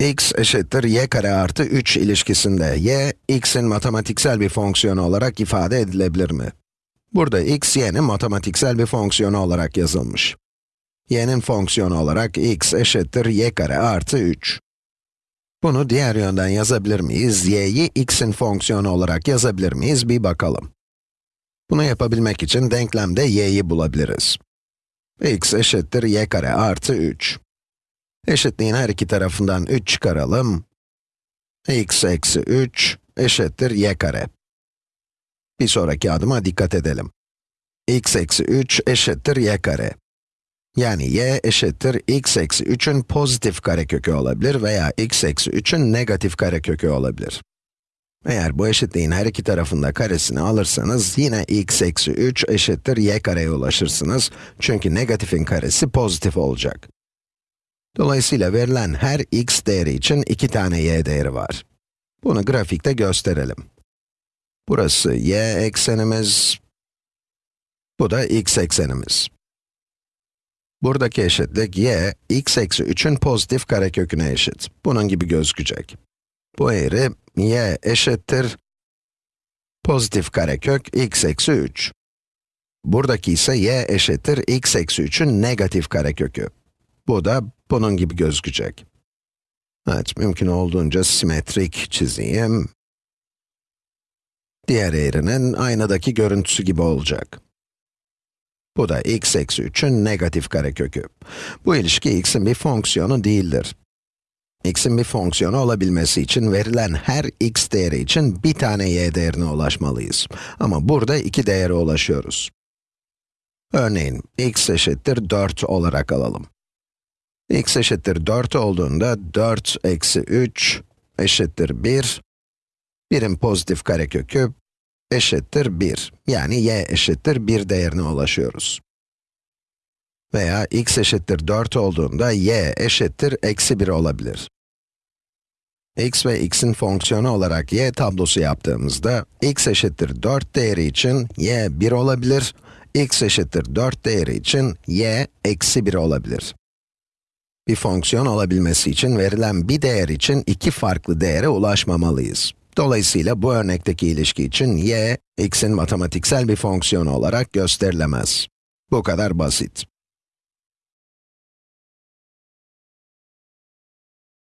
x eşittir y kare artı 3 ilişkisinde y, x'in matematiksel bir fonksiyonu olarak ifade edilebilir mi? Burada x, y'nin matematiksel bir fonksiyonu olarak yazılmış. y'nin fonksiyonu olarak x eşittir y kare artı 3. Bunu diğer yönden yazabilir miyiz? y'yi x'in fonksiyonu olarak yazabilir miyiz? Bir bakalım. Bunu yapabilmek için denklemde y'yi bulabiliriz. x eşittir y kare artı 3. Eşitliğin her iki tarafından 3 çıkaralım. x eksi 3 eşittir y kare. Bir sonraki adıma dikkat edelim. x eksi 3 eşittir y kare. Yani y eşittir x eksi 3'ün pozitif karekökü olabilir veya x eksi 3'ün negatif karekökü olabilir. Eğer bu eşitliğin her iki tarafında karesini alırsanız yine x eksi 3 eşittir y kareye ulaşırsınız. Çünkü negatifin karesi pozitif olacak. Dolayısıyla verilen her x değeri için iki tane y değeri var. Bunu grafikte gösterelim. Burası y eksenimiz, bu da x eksenimiz. Buradaki eşitlik y, x eksi 3'ün pozitif kareköküne eşit. Bunun gibi gözükecek. Bu eğri, y eşittir pozitif karekök x eksi 3. Buradaki ise y eşittir x eksi 3'ün negatif karekökü. Bu da bunun gibi gözükecek. Evet, mümkün olduğunca simetrik çizeyim. Diğer eğrinin aynadaki görüntüsü gibi olacak. Bu da x eksi 3'ün negatif karekökü. Bu ilişki x'in bir fonksiyonu değildir. x'in bir fonksiyonu olabilmesi için verilen her x değeri için bir tane y değerine ulaşmalıyız. Ama burada iki değere ulaşıyoruz. Örneğin, x eşittir 4 olarak alalım x eşittir 4 olduğunda 4 eksi 3 eşittir 1. 1'in pozitif karekökü eşittir 1. Yani y eşittir 1 değerine ulaşıyoruz. Veya x eşittir 4 olduğunda y eşittir eksi 1 olabilir. x ve x'in fonksiyonu olarak y tablosu yaptığımızda, x eşittir 4 değeri için y 1 olabilir, x eşittir 4 değeri için y eksi 1 olabilir. Bir fonksiyon olabilmesi için verilen bir değer için iki farklı değere ulaşmamalıyız. Dolayısıyla bu örnekteki ilişki için y, x'in matematiksel bir fonksiyonu olarak gösterilemez. Bu kadar basit.